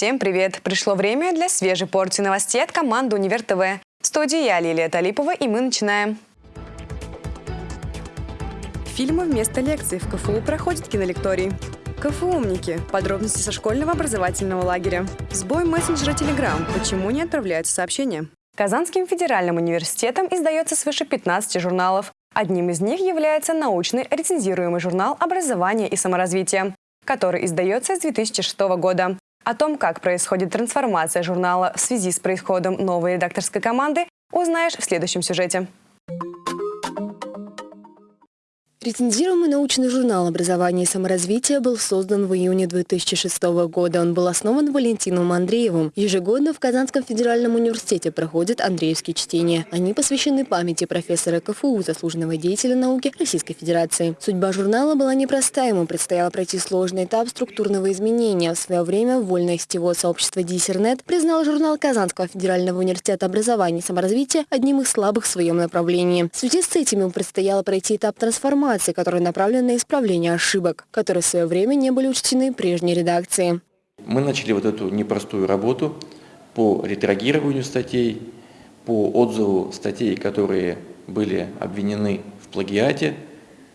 Всем привет! Пришло время для свежей порции новостей от команды «Универ ТВ». В студии я, Лилия Талипова, и мы начинаем. Фильмы вместо лекций в КФУ проходят кинолекторий. КФУ «Умники». Подробности со школьного образовательного лагеря. Сбой мессенджера Telegram. Почему не отправляются сообщения? Казанским федеральным университетом издается свыше 15 журналов. Одним из них является научный рецензируемый журнал «Образование и саморазвитие», который издается с 2006 года. О том, как происходит трансформация журнала в связи с происходом новой редакторской команды, узнаешь в следующем сюжете. Рецензируемый научный журнал «Образование и саморазвитие» был создан в июне 2006 года. Он был основан Валентином Андреевым. Ежегодно в Казанском федеральном университете проходят Андреевские чтения. Они посвящены памяти профессора КФУ, заслуженного деятеля науки Российской Федерации. Судьба журнала была непроста. Ему предстояло пройти сложный этап структурного изменения. В свое время вольное сетевое сообщество Диссернет признал журнал Казанского федерального университета образования и саморазвития одним из слабых в своем направлении. В связи с этим ему предстояло пройти этап трансформации информации, которая направлена на исправление ошибок, которые в свое время не были учтены прежней редакции. Мы начали вот эту непростую работу по ретрагированию статей, по отзыву статей, которые были обвинены в плагиате.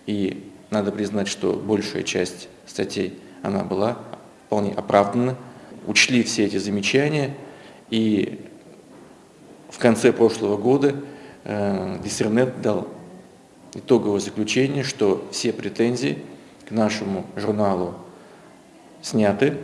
И надо признать, что большая часть статей, она была вполне оправдана. Учли все эти замечания. И в конце прошлого года э, Диссернет дал итоговое заключение, что все претензии к нашему журналу сняты,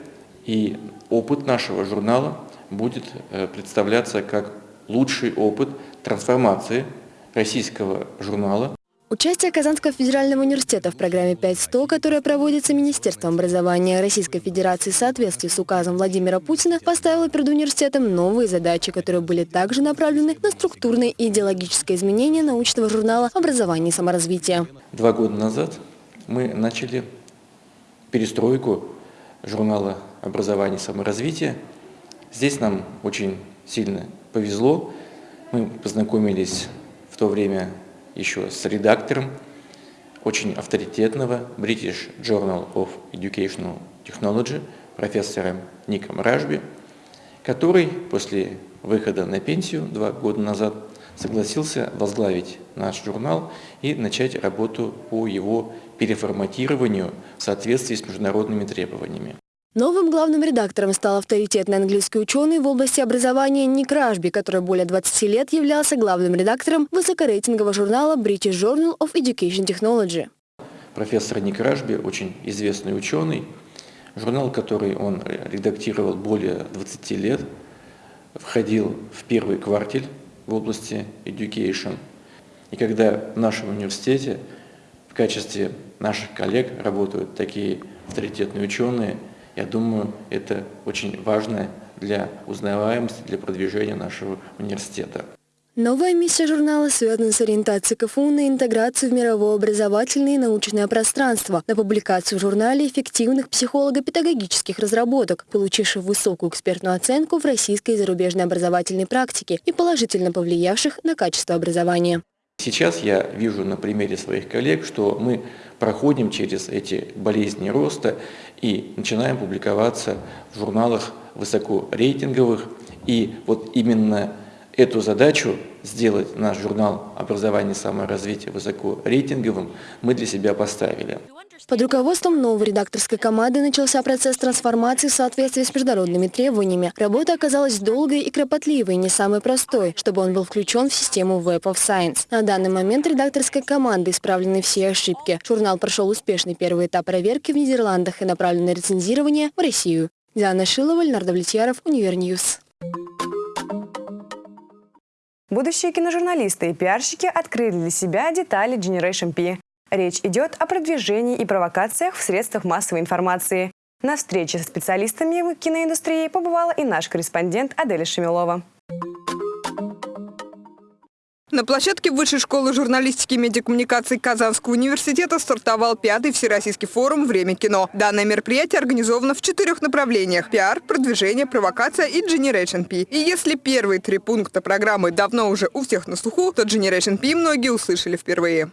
и опыт нашего журнала будет э, представляться как лучший опыт трансформации российского журнала Участие Казанского федерального университета в программе 5.100, которая проводится Министерством образования Российской Федерации в соответствии с указом Владимира Путина, поставило перед университетом новые задачи, которые были также направлены на структурное и идеологическое изменение научного журнала «Образование и саморазвитие». Два года назад мы начали перестройку журнала «Образование и саморазвитие». Здесь нам очень сильно повезло. Мы познакомились в то время еще с редактором очень авторитетного British Journal of Educational Technology профессором Ником Ражби, который после выхода на пенсию два года назад согласился возглавить наш журнал и начать работу по его переформатированию в соответствии с международными требованиями. Новым главным редактором стал авторитетный английский ученый в области образования Ник Ражби, который более 20 лет являлся главным редактором высокорейтингового журнала British Journal of Education Technology. Профессор Ник Ражби очень известный ученый. Журнал, который он редактировал более 20 лет, входил в первый квартель в области education. И когда в нашем университете в качестве наших коллег работают такие авторитетные ученые – я думаю, это очень важно для узнаваемости, для продвижения нашего университета. Новая миссия журнала связана с ориентацией КФУ на интеграцию в мировое образовательное и научное пространство, на публикацию в журнале эффективных психолого-педагогических разработок, получивших высокую экспертную оценку в российской и зарубежной образовательной практике и положительно повлиявших на качество образования. Сейчас я вижу на примере своих коллег, что мы проходим через эти болезни роста и начинаем публиковаться в журналах высокорейтинговых. И вот именно эту задачу сделать наш журнал «Образование и саморазвитие» высокорейтинговым мы для себя поставили. Под руководством новой редакторской команды начался процесс трансформации в соответствии с международными требованиями. Работа оказалась долгой и кропотливой, не самой простой, чтобы он был включен в систему Web of Science. На данный момент редакторской команды исправлены все ошибки. Журнал прошел успешный первый этап проверки в Нидерландах и направлен на рецензирование в Россию. Диана Шилова, Леонард Влетьяров, Univer News. Будущие киножурналисты и пиарщики открыли для себя детали Generation P. Речь идет о продвижении и провокациях в средствах массовой информации. На встрече со специалистами киноиндустрии побывала и наш корреспондент Аделя Шемилова. На площадке Высшей школы журналистики и медиакоммуникаций Казанского университета стартовал пятый Всероссийский форум «Время кино». Данное мероприятие организовано в четырех направлениях – пиар, продвижение, провокация и Generation P. И если первые три пункта программы давно уже у всех на слуху, то Generation P многие услышали впервые.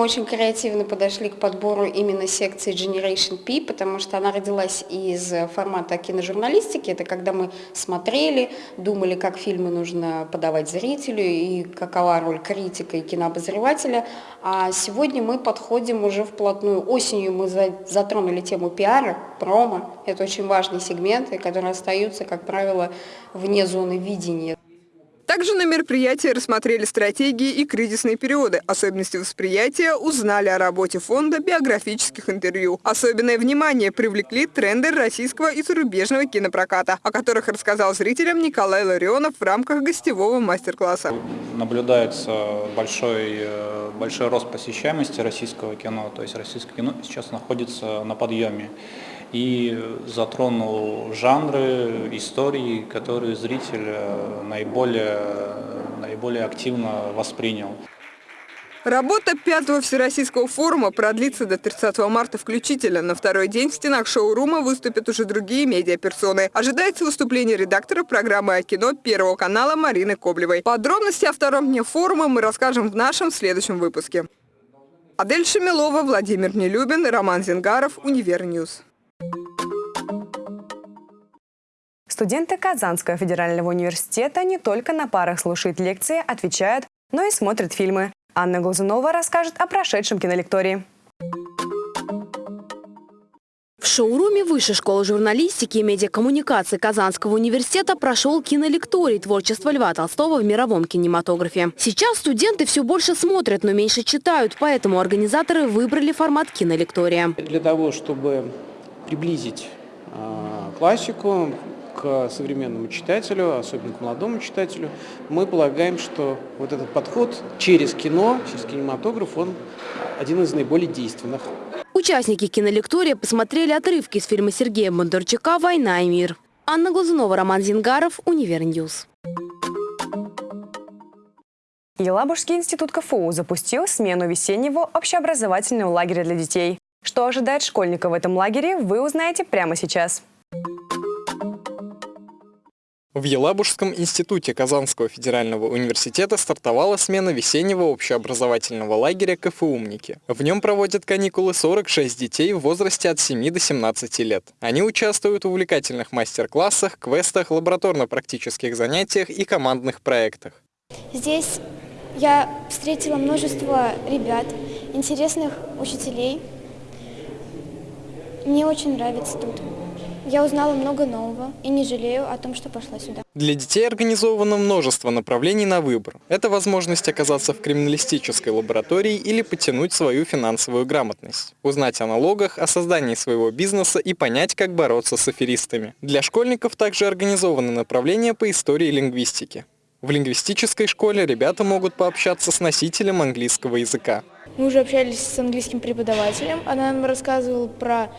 Мы очень креативно подошли к подбору именно секции Generation P, потому что она родилась из формата киножурналистики. Это когда мы смотрели, думали, как фильмы нужно подавать зрителю и какова роль критика и кинообозревателя. А сегодня мы подходим уже вплотную. Осенью мы затронули тему пиара, промо. Это очень важные сегменты, которые остаются, как правило, вне зоны видения. Также на мероприятии рассмотрели стратегии и кризисные периоды, особенности восприятия, узнали о работе фонда биографических интервью. Особенное внимание привлекли тренды российского и зарубежного кинопроката, о которых рассказал зрителям Николай Ларионов в рамках гостевого мастер-класса. Наблюдается большой, э, большой рост посещаемости российского кино, то есть российское кино сейчас находится на подъеме и затронул жанры, истории, которые зритель наиболее, наиболее активно воспринял. Работа пятого Всероссийского форума продлится до 30 марта включительно. На второй день в стенах шоурума выступят уже другие медиаперсоны. Ожидается выступление редактора программы о кино Первого канала Марины Коблевой. Подробности о втором дне форума мы расскажем в нашем следующем выпуске. Адель Шамилова, Владимир Нелюбин, Роман Зингаров, Univer News. Студенты Казанского федерального университета не только на парах слушают лекции, отвечают, но и смотрят фильмы. Анна Глазунова расскажет о прошедшем кинолектории. В шоуруме Высшей школы журналистики и медиакоммуникации Казанского университета прошел кинолекторий творчества Льва Толстого в мировом кинематографе. Сейчас студенты все больше смотрят, но меньше читают, поэтому организаторы выбрали формат кинолектория. Для того, чтобы приблизить э, классику, к современному читателю, особенно к молодому читателю, мы полагаем, что вот этот подход через кино, через кинематограф, он один из наиболее действенных. Участники кинолектория посмотрели отрывки из фильма Сергея Бондарчука «Война и мир». Анна Глазунова, Роман Зингаров, Univer News. Елабужский институт КФУ запустил смену весеннего общеобразовательного лагеря для детей. Что ожидает школьников в этом лагере, вы узнаете прямо сейчас. В Елабужском институте Казанского федерального университета стартовала смена весеннего общеобразовательного лагеря КФУМники. В нем проводят каникулы 46 детей в возрасте от 7 до 17 лет. Они участвуют в увлекательных мастер-классах, квестах, лабораторно-практических занятиях и командных проектах. Здесь я встретила множество ребят, интересных учителей. Мне очень нравится тут. Я узнала много нового и не жалею о том, что пошла сюда. Для детей организовано множество направлений на выбор. Это возможность оказаться в криминалистической лаборатории или потянуть свою финансовую грамотность, узнать о налогах, о создании своего бизнеса и понять, как бороться с аферистами. Для школьников также организованы направления по истории и лингвистике. В лингвистической школе ребята могут пообщаться с носителем английского языка. Мы уже общались с английским преподавателем. Она нам рассказывала про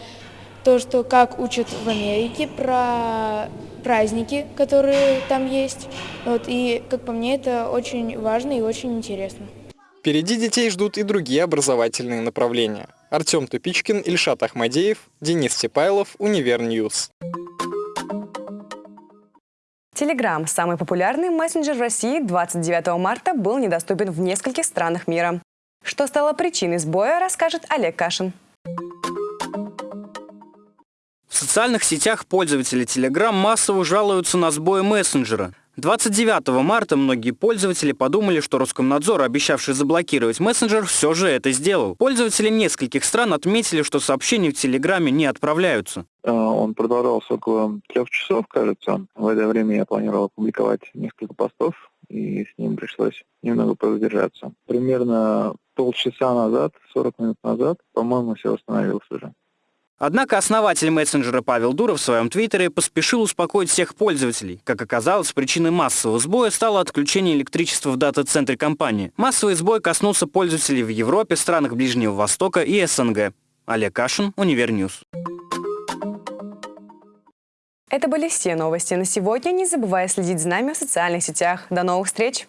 то, что как учат в Америке, про праздники, которые там есть. Вот, и, как по мне, это очень важно и очень интересно. Впереди детей ждут и другие образовательные направления. Артем Тупичкин, Ильшат Ахмадеев, Денис Тепайлов, Univer News. Телеграм, самый популярный мессенджер в России, 29 марта был недоступен в нескольких странах мира. Что стало причиной сбоя, расскажет Олег Кашин. Социальных сетях пользователи Telegram массово жалуются на сбои мессенджера. 29 марта многие пользователи подумали, что Роскомнадзор, обещавший заблокировать мессенджер, все же это сделал. Пользователи нескольких стран отметили, что сообщения в Телеграме не отправляются. Э, он продолжался около трех часов, кажется. В это время я планировал опубликовать несколько постов, и с ним пришлось немного продержаться. Примерно полчаса назад, 40 минут назад, по-моему, все восстановилось уже. Однако основатель мессенджера Павел Дуров в своем твиттере поспешил успокоить всех пользователей. Как оказалось, причиной массового сбоя стало отключение электричества в дата-центре компании. Массовый сбой коснулся пользователей в Европе, странах Ближнего Востока и СНГ. Олег Кашин, Univer News. Это были все новости на сегодня. Не забывай следить за нами в социальных сетях. До новых встреч!